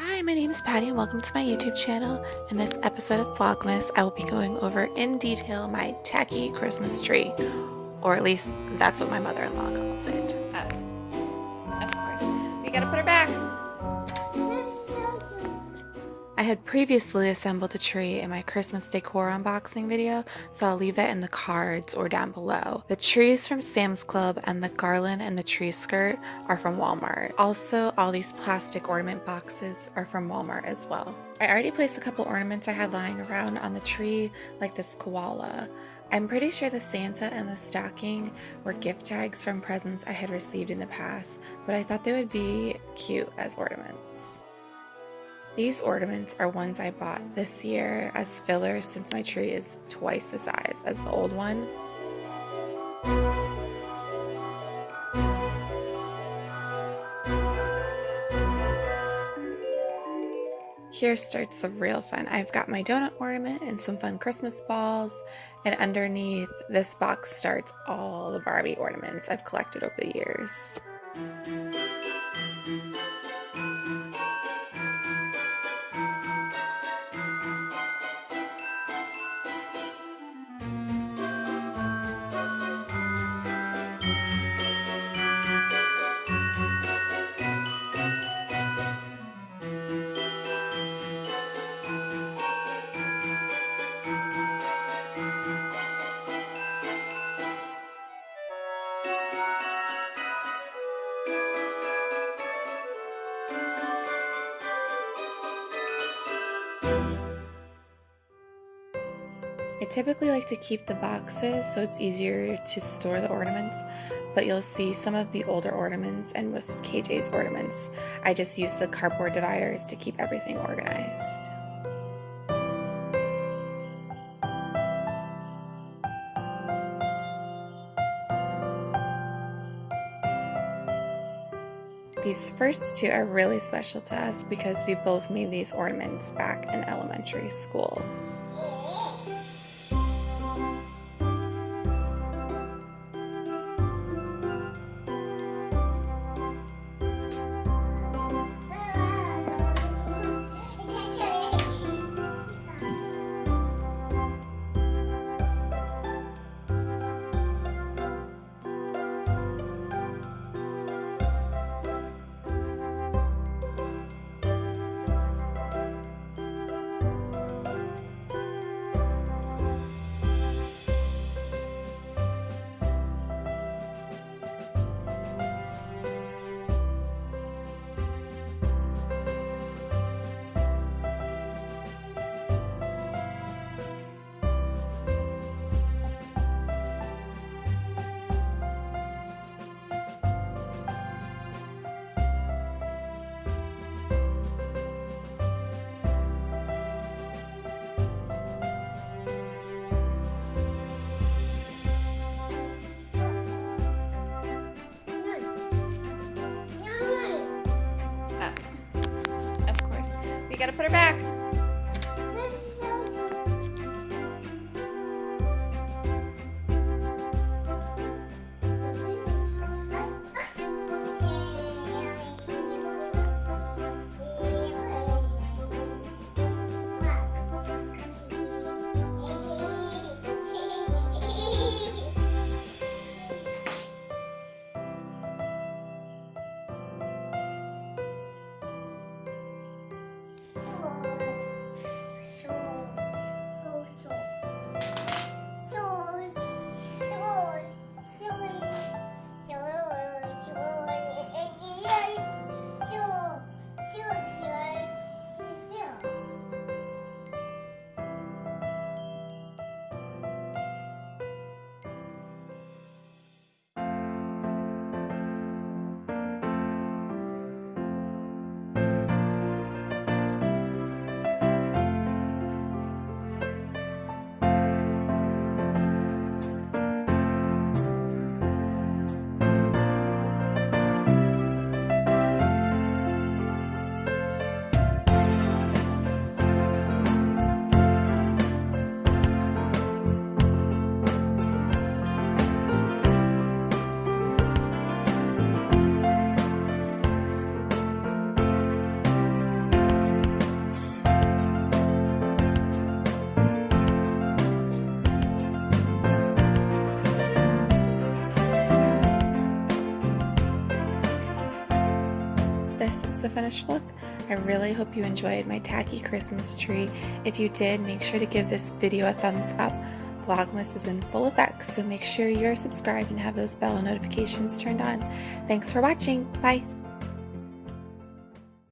Hi, my name is Patty and welcome to my YouTube channel. In this episode of Vlogmas, I will be going over in detail my tacky Christmas tree, or at least that's what my mother-in-law calls it. Uh, of course, we gotta put her back. I had previously assembled the tree in my Christmas decor unboxing video, so I'll leave that in the cards or down below. The tree is from Sam's Club and the garland and the tree skirt are from Walmart. Also, all these plastic ornament boxes are from Walmart as well. I already placed a couple ornaments I had lying around on the tree, like this koala. I'm pretty sure the Santa and the stocking were gift tags from presents I had received in the past, but I thought they would be cute as ornaments. These ornaments are ones I bought this year as fillers since my tree is twice the size as the old one. Here starts the real fun. I've got my donut ornament and some fun Christmas balls, and underneath this box starts all the Barbie ornaments I've collected over the years. I typically like to keep the boxes so it's easier to store the ornaments, but you'll see some of the older ornaments and most of KJ's ornaments. I just use the cardboard dividers to keep everything organized. These first two are really special to us because we both made these ornaments back in elementary school. You gotta back. the finished look. I really hope you enjoyed my tacky Christmas tree. If you did, make sure to give this video a thumbs up. Vlogmas is in full effect, so make sure you're subscribed and have those bell notifications turned on. Thanks for watching. Bye!